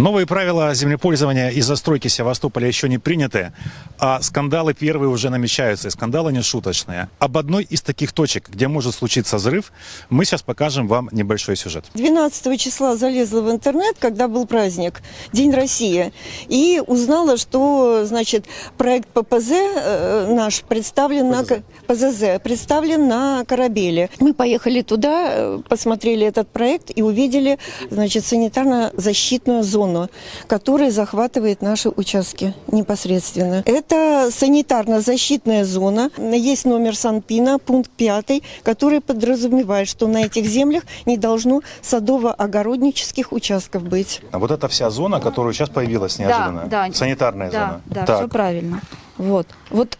Новые правила землепользования и застройки Севастополя еще не приняты, а скандалы первые уже намечаются, и скандалы не шуточные. Об одной из таких точек, где может случиться взрыв, мы сейчас покажем вам небольшой сюжет. 12 числа залезла в интернет, когда был праздник, День России, и узнала, что, значит, проект ППЗ э, наш представлен на ПЗЗ представлен на корабеле. Мы поехали туда, э, посмотрели этот проект и увидели, значит, санитарно-защитную зону, которая захватывает наши участки непосредственно. Это санитарно-защитная зона. Есть номер Санпина, пункт 5, который подразумевает, что на этих землях не должно садово-огороднических участков быть. А вот эта вся зона, которая сейчас появилась неожиданно, Да, да. санитарная Да, зона. да, Так. все правильно. Вот. Вот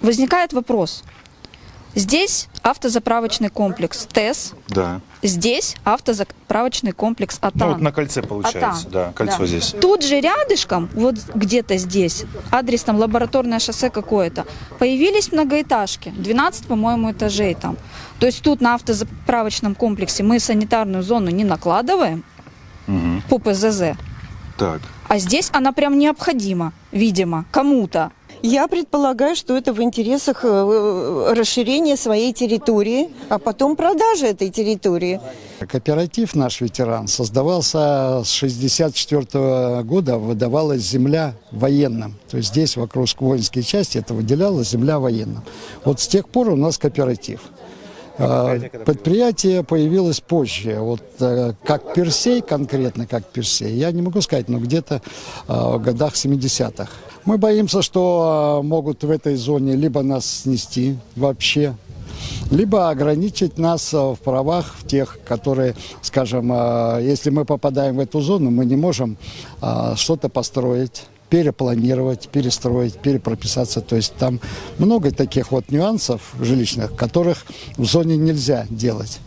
возникает вопрос. Здесь автозаправочный комплекс ТЭС, Да. здесь автозаправочный комплекс АТАН. Ну вот на кольце получается, Атан. да, кольцо Да. здесь. Тут же рядышком, вот где-то здесь, адрес там лабораторное шоссе какое-то, появились многоэтажки, 12, по-моему, этажей там. То есть тут на автозаправочном комплексе мы санитарную зону не накладываем Мгм. по ПЗЗ, Так. а здесь она прям необходима, видимо, кому-то. Я предполагаю, что это в интересах э, расширения своей территории, а потом продажи этой территории. Кооператив наш ветеран создавался с 64 года, выдавалась земля военным. То есть здесь вокруг воинские части это выделялась земля военным. Вот с тех пор у нас кооператив. А, Предприятие появилось позже, вот э, как Персей, конкретно как Персей, я не могу сказать, но где-то в годах 70-х. Мы боимся, что а, могут в этой зоне либо нас снести вообще, либо ограничить нас а, в правах в тех, которые, скажем, а, если мы попадаем в эту зону, мы не можем что-то построить перепланировать, перестроить, перепрописаться. То есть там много таких вот нюансов жилищных, которых в зоне нельзя делать.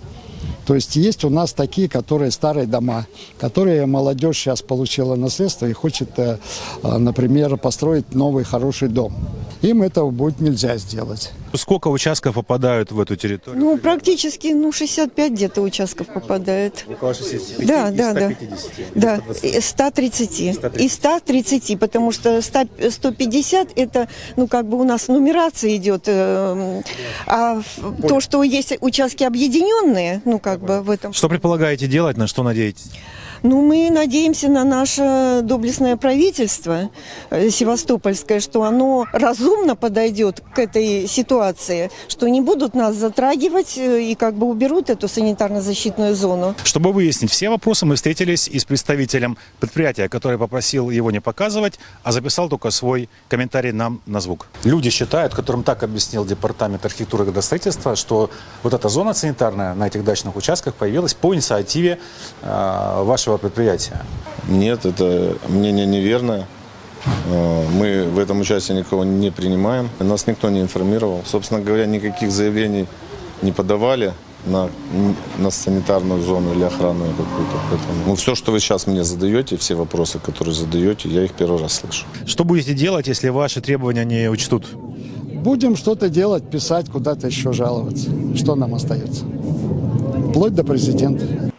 То есть есть у нас такие, которые старые дома, которые молодежь сейчас получила наследство и хочет, э, э, например, построить новый хороший дом. Им этого будет нельзя сделать. Сколько участков попадают в эту территорию? Ну, практически, ну, 65 где-то участков попадает. Около 65 Да, из да, да. 150. Да, и 130. И 130, потому что 100 150 это, ну, как бы у нас нумерация идет. э, А в- то, что есть участки объединенные, ну, как бы в этом. Что предполагаете делать, на что надеетесь? Ну, мы надеемся на наше доблестное правительство э, севастопольское, что оно разумно подойдет к этой ситуации, что не будут нас затрагивать э, и как бы уберут эту санитарно-защитную зону. Чтобы выяснить все вопросы, мы встретились и с представителем предприятия, который попросил его не показывать, а записал только свой комментарий нам на звук. Люди считают, которым так объяснил Департамент архитектуры и градостроительства, что вот эта зона санитарная на этих дачных участках появилась по инициативе э, вашего предприятия. Нет, это мнение неверное. Э, Мы в этом участие никого не принимаем. Нас никто не информировал. Собственно говоря, никаких заявлений не подавали на, на санитарную зону или охранную какую-то. Поэтому, ну, все, что вы сейчас мне задаете, все вопросы, которые задаете, я их первый раз слышу. Что будете делать, если ваши требования не учтут? Будем что-то делать, писать, куда-то еще жаловаться. Что нам остается? Вплоть до президента.